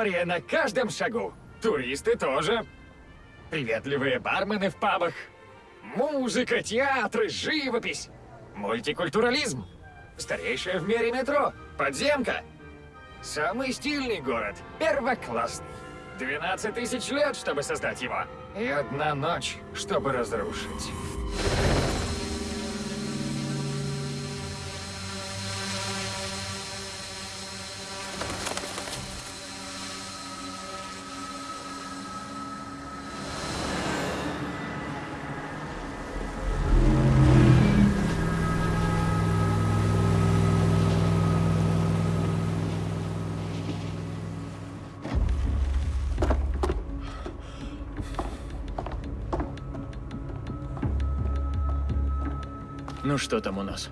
История на каждом шагу. Туристы тоже. Приветливые бармены в пабах. Музыка, театры, живопись. Мультикультурализм. Старейшее в мире метро. Подземка. Самый стильный город. Первоклассный. 12 тысяч лет, чтобы создать его. И одна ночь, чтобы разрушить. Ну что там у нас?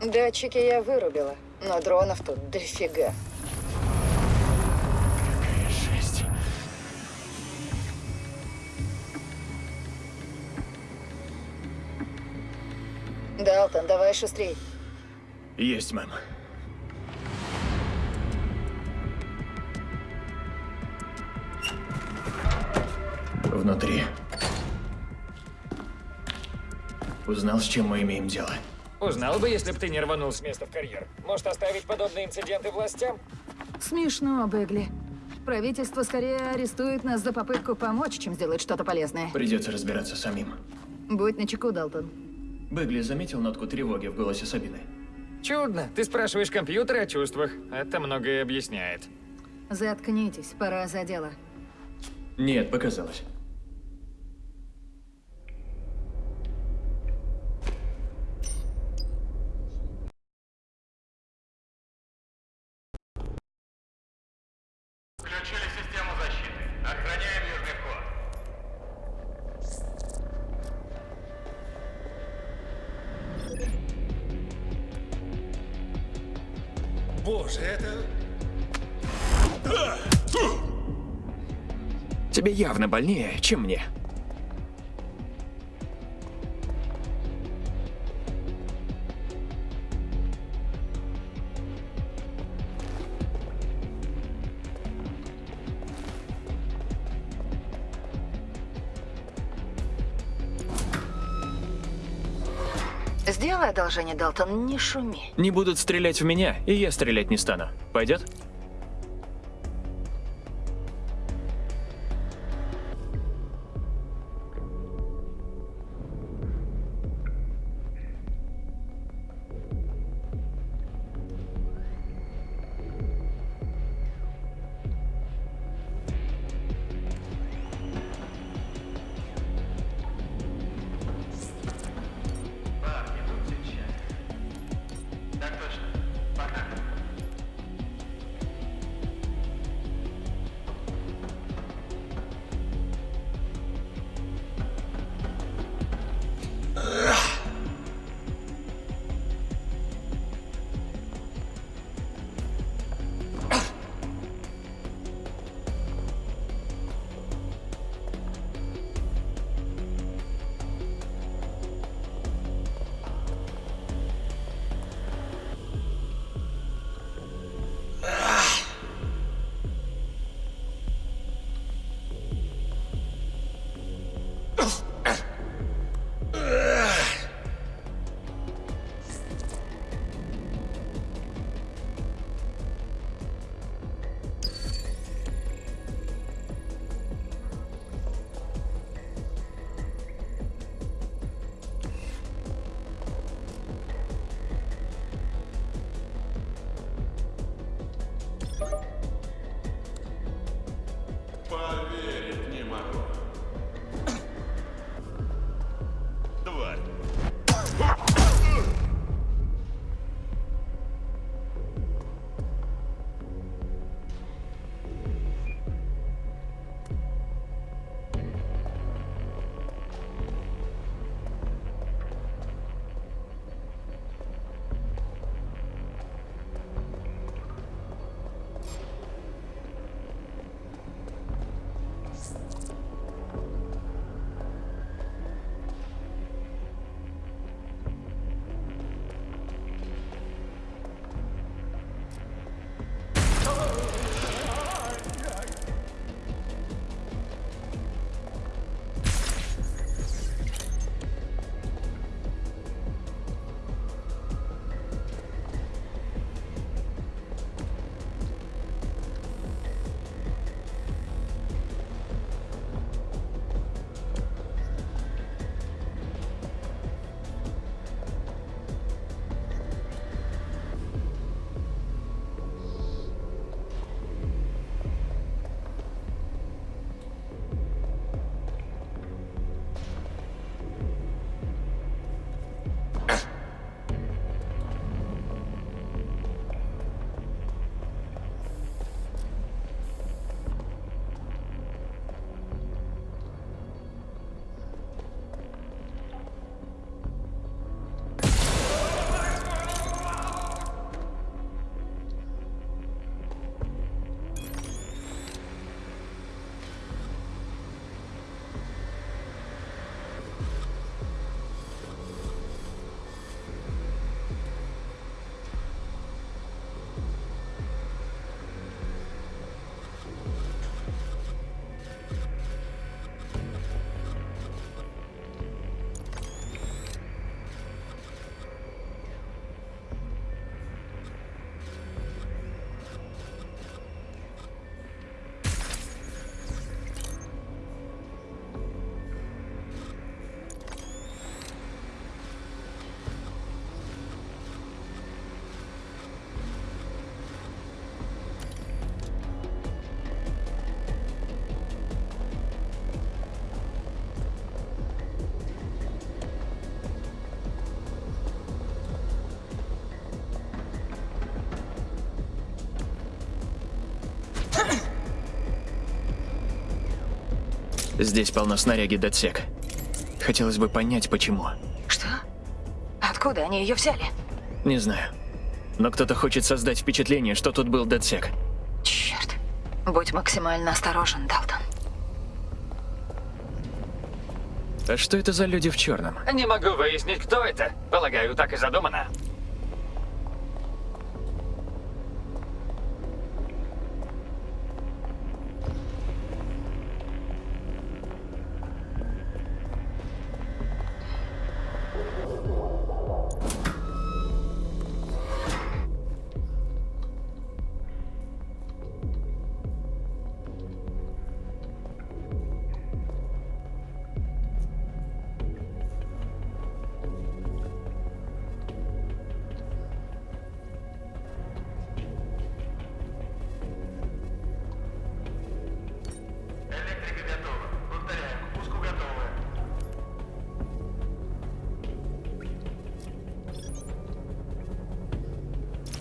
Датчики я вырубила, но дронов тут дофига. Жесть. Далтон, давай шустрей. Есть, мэм. Узнал, с чем мы имеем дело. Узнал бы, если бы ты не рванул с места в карьер. Может, оставить подобные инциденты властям? Смешно, Бегли. Правительство скорее арестует нас за попытку помочь, чем сделать что-то полезное. Придется разбираться самим. Будь начеку, Далтон. Бегли заметил нотку тревоги в голосе Сабины? Чудно. Ты спрашиваешь компьютер о чувствах. Это многое объясняет. Заткнитесь, пора за дело. Нет, показалось. Боже, это... Тебе явно больнее, чем мне. Сделай одолжение, Далтон, не шуми. Не будут стрелять в меня, и я стрелять не стану. Пойдет? Здесь полно снаряги Датсек. Хотелось бы понять, почему. Что? Откуда они ее взяли? Не знаю. Но кто-то хочет создать впечатление, что тут был Датсек. Черт. Будь максимально осторожен, Далтон. А что это за люди в черном? Не могу выяснить, кто это. Полагаю, так и задумано.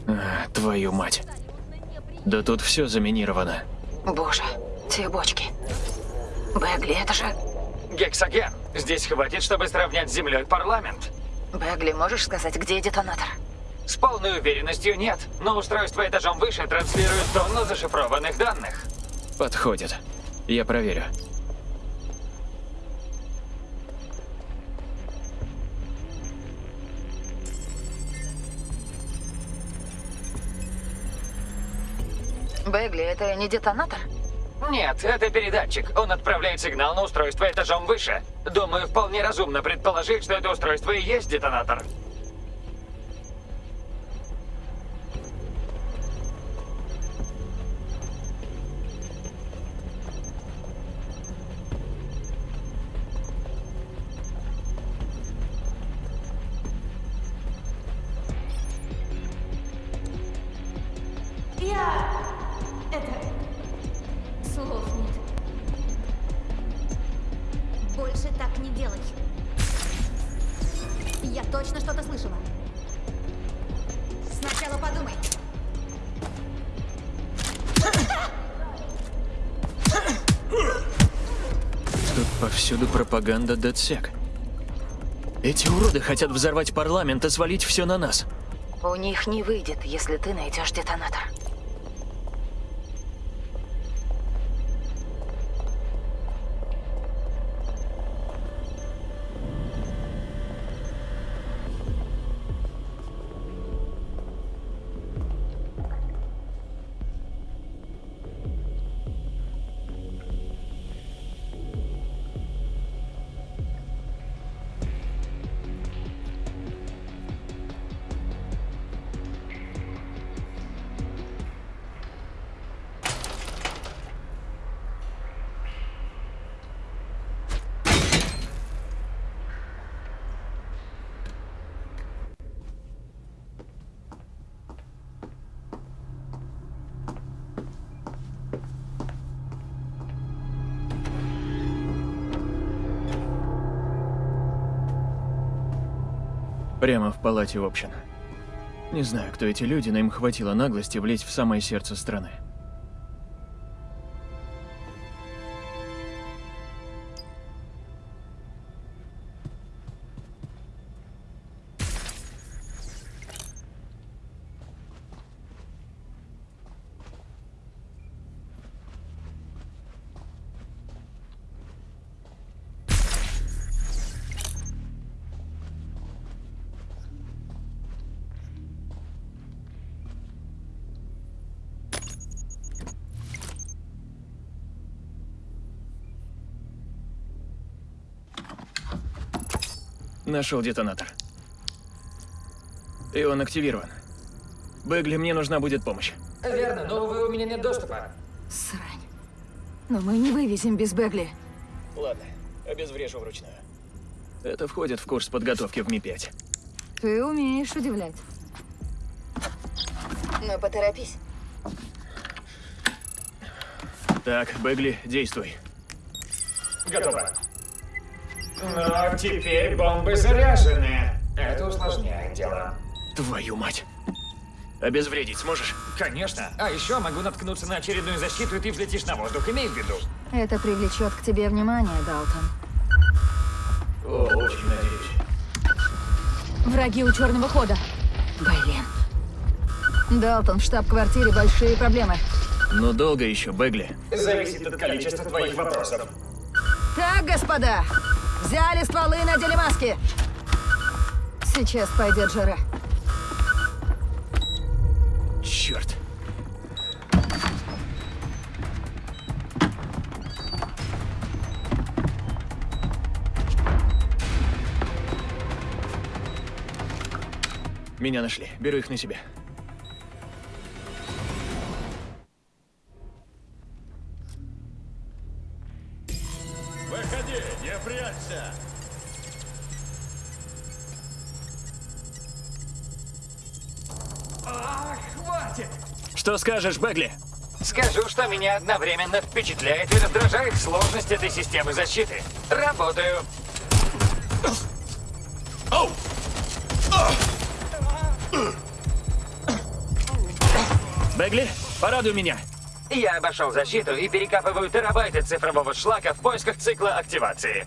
А, твою мать. Да тут все заминировано. Боже, те бочки. Бэгли, это же... Гексоген. Здесь хватит, чтобы сравнять с землей парламент. Бэгли, можешь сказать, где детонатор? С полной уверенностью нет, но устройство этажом выше транслирует тонну зашифрованных данных. Подходит. Я проверю. Бэгли, это не детонатор? Нет, это передатчик. Он отправляет сигнал на устройство этажом выше. Думаю, вполне разумно предположить, что это устройство и есть детонатор. Повсюду пропаганда Датсек. Эти уроды хотят взорвать парламент и свалить все на нас. У них не выйдет, если ты найдешь детонатор. Прямо в палате общин. Не знаю, кто эти люди, но им хватило наглости влезть в самое сердце страны. Нашел детонатор. И он активирован. Бэгли, мне нужна будет помощь. Верно, но, увы, у меня нет доступа. Срань. Но мы не вывезем без Бэгли. Ладно, обезврежу вручную. Это входит в курс подготовки в Ми-5. Ты умеешь удивлять. Но поторопись. Так, Бэгли, действуй. Готово. Но теперь бомбы заряжены. Это усложняет дело. Твою мать. Обезвредить сможешь? Конечно. А еще могу наткнуться на очередную защиту, и ты взлетишь на воздух. Имей в виду. Это привлечет к тебе внимание, Далтон. О, очень надеюсь. Враги у черного хода. Блин. Далтон, в штаб-квартире большие проблемы. Но долго еще, Бегли. Зависит от количества твоих вопросов. Так, господа, взяли стволы и надели маски. Сейчас пойдет жара. Черт. Меня нашли. Беру их на себя. Выходи, не прячься! Что скажешь, Бегли? Скажу, что меня одновременно впечатляет и раздражает сложность этой системы защиты. Работаю. Бегли, порадуй меня. Я обошел защиту и перекапываю терабайты цифрового шлака в поисках цикла активации.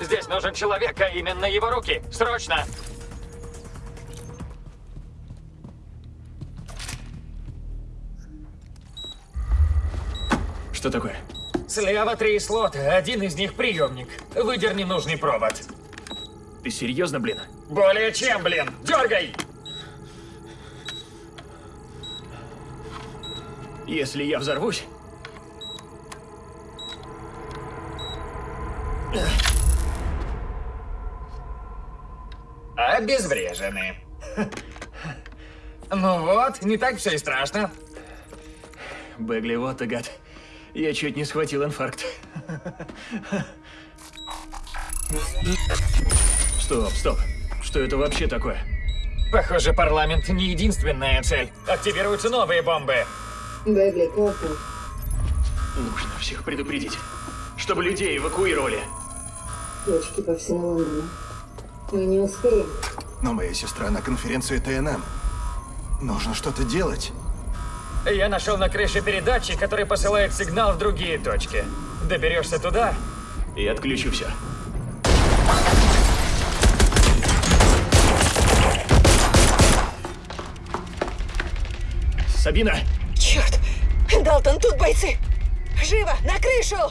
Здесь нужен человек, а именно его руки. Срочно! Что такое? Слева три слота, один из них приемник. Выдерни нужный провод. Ты серьезно, блин? Более чем, блин! Дергай! Если я взорвусь, Обезврежены. Ну вот, не так все и страшно. Бегли, вот ты гад. Я чуть не схватил инфаркт. Стоп, стоп. Что это вообще такое? Похоже, парламент не единственная цель. Активируются новые бомбы. Бэбли, Кофман. Нужно всех предупредить, чтобы людей эвакуировали. Точки по всему Лондону. Мы не успеем. Но моя сестра на конференции ТНМ. Нужно что-то делать. Я нашел на крыше передатчик, который посылает сигнал в другие точки. Доберешься туда, И отключу все. Сабина! Черт! Далтон, тут бойцы! Живо, на крышу!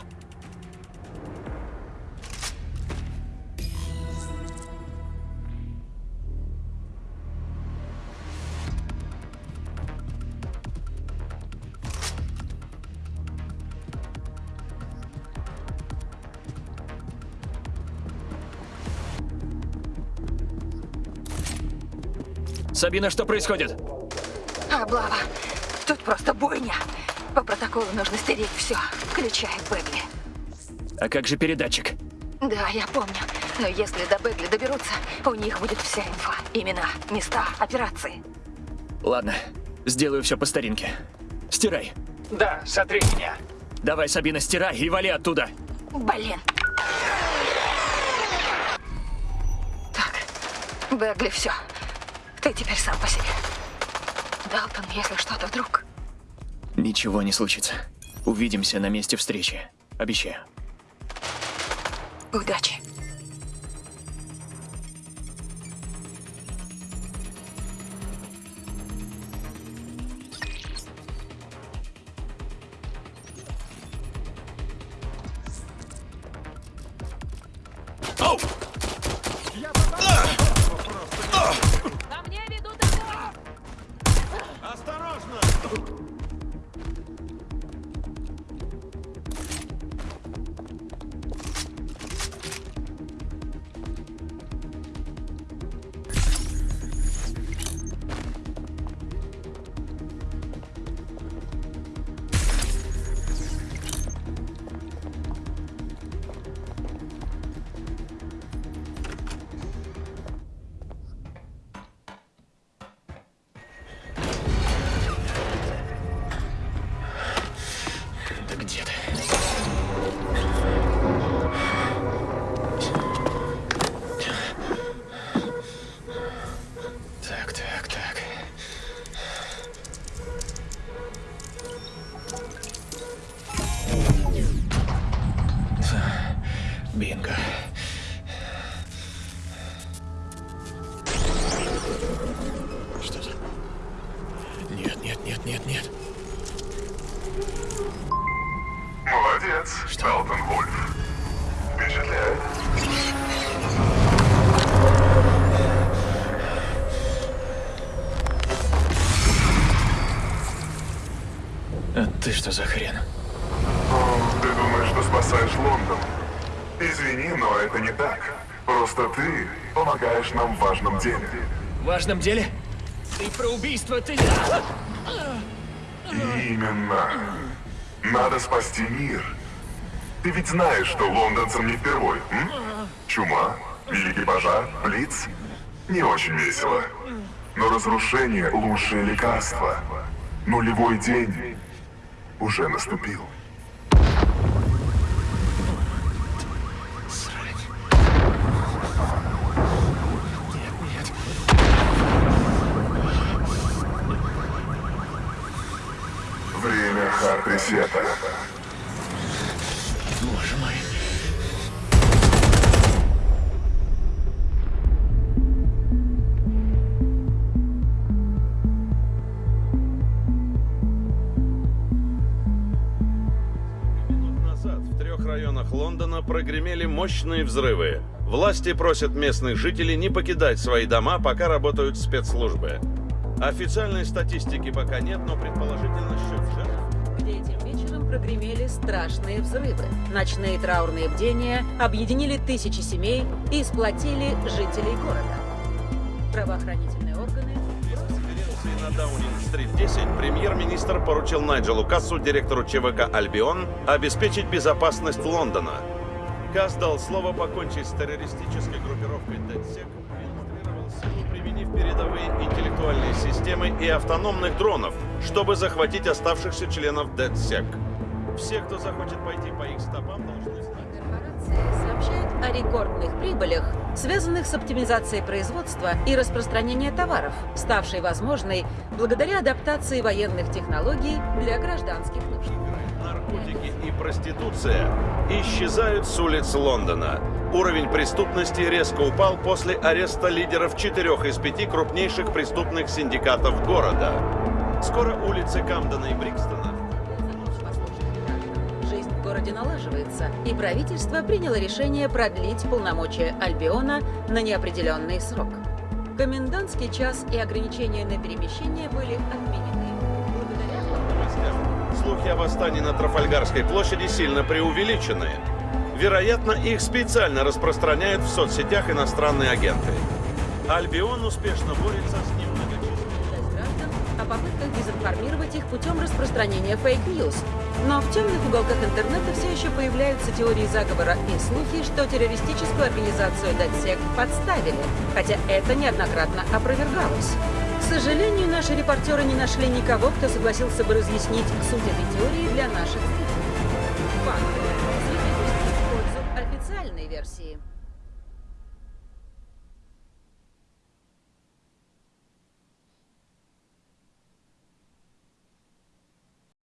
Сабина, что происходит? Облава. Тут просто бойня. По протоколу нужно стереть все, включая Бегли. А как же передатчик? Да, я помню. Но если до Бегли доберутся, у них будет вся инфа. Имена, места, операции. Ладно, сделаю все по старинке. Стирай. да, сотри меня. Давай, Сабина, стирай и вали оттуда. Блин. Так, Бегли, все. Ты теперь сам по себе. Далтон, если что-то вдруг... Ничего не случится. Увидимся на месте встречи. Обещаю. Удачи. Нет, ты что за хрен? О, Ты думаешь, что спасаешь Лондон? Извини, но это не так. Просто ты помогаешь нам в важном деле. В важном деле? Ты про убийство ты... Именно. Надо спасти мир. Ты ведь знаешь, что лондонцам не впервой, м? Чума, великий пожар, блиц. Не очень весело. Но разрушение — лучшее лекарство. Нулевой день уже наступил. Время Хартресета. Боже мощные взрывы. Власти просят местных жителей не покидать свои дома, пока работают спецслужбы. Официальной статистики пока нет, но предположительно счет жертв этим вечером прогремели страшные взрывы. Ночные траурные бдения объединили тысячи семей и сплотили жителей города. Правоохранительные органы конференции на Даунинг-стрит 10 премьер-министр поручил Найджелу Кассу, директору ЧВК «Альбион», обеспечить безопасность Лондона. Касс дал слово покончить с террористической группировкой DedSec, демонстрировал силу, применив передовые интеллектуальные системы и автономных дронов, чтобы захватить оставшихся членов DedSec. Все, кто захочет пойти по их стопам, должны знать. корпорации сообщают о рекордных прибылях, связанных с оптимизацией производства и распространения товаров, ставшей возможной благодаря адаптации военных технологий для гражданских нужд. Наркотики и проституция исчезают с улиц Лондона. Уровень преступности резко упал после ареста лидеров четырех из пяти крупнейших преступных синдикатов города. Скоро улицы Камдена и Брикстона Жизнь в городе налаживается, и правительство приняло решение продлить полномочия Альбиона на неопределенный срок. Комендантский час и ограничения на перемещение были отменены. Слухи о восстании на Трафальгарской площади сильно преувеличены. Вероятно, их специально распространяют в соцсетях иностранные агенты. Альбион успешно борется с граждан о попытках дезинформировать их путем распространения fake news. Но в темных уголках интернета все еще появляются теории заговора и слухи, что террористическую организацию DedSec подставили, хотя это неоднократно опровергалось. Сожалению, наши репортеры не нашли никого, кто согласился бы разъяснить суть этой теории для наших зрителей. Факты. Свидетельствуют пользу официальной версии.